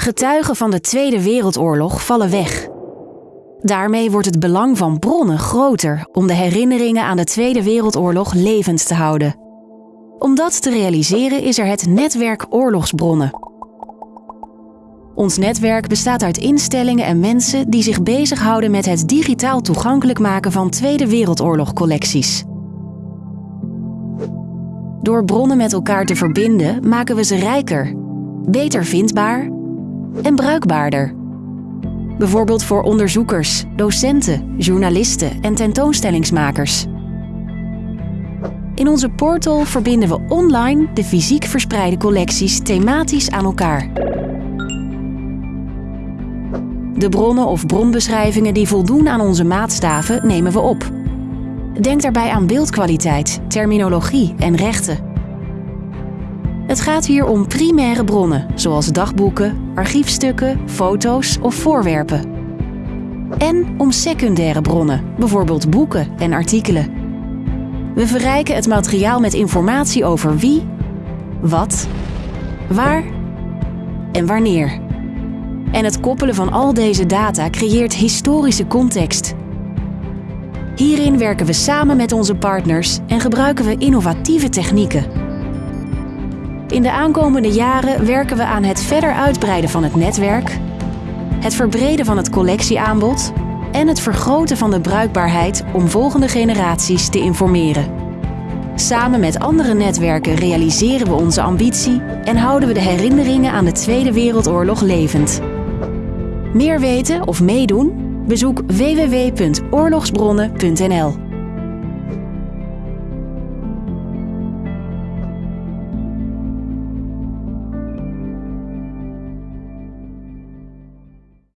Getuigen van de Tweede Wereldoorlog vallen weg. Daarmee wordt het belang van bronnen groter om de herinneringen aan de Tweede Wereldoorlog levend te houden. Om dat te realiseren is er het netwerk oorlogsbronnen. Ons netwerk bestaat uit instellingen en mensen die zich bezighouden met het digitaal toegankelijk maken van Tweede Wereldoorlog collecties. Door bronnen met elkaar te verbinden maken we ze rijker, beter vindbaar en bruikbaarder. Bijvoorbeeld voor onderzoekers, docenten, journalisten en tentoonstellingsmakers. In onze portal verbinden we online de fysiek verspreide collecties thematisch aan elkaar. De bronnen of bronbeschrijvingen die voldoen aan onze maatstaven nemen we op. Denk daarbij aan beeldkwaliteit, terminologie en rechten. Het gaat hier om primaire bronnen, zoals dagboeken, archiefstukken, foto's of voorwerpen. En om secundaire bronnen, bijvoorbeeld boeken en artikelen. We verrijken het materiaal met informatie over wie, wat, waar en wanneer. En het koppelen van al deze data creëert historische context. Hierin werken we samen met onze partners en gebruiken we innovatieve technieken. In de aankomende jaren werken we aan het verder uitbreiden van het netwerk, het verbreden van het collectieaanbod en het vergroten van de bruikbaarheid om volgende generaties te informeren. Samen met andere netwerken realiseren we onze ambitie en houden we de herinneringen aan de Tweede Wereldoorlog levend. Meer weten of meedoen? Bezoek www.oorlogsbronnen.nl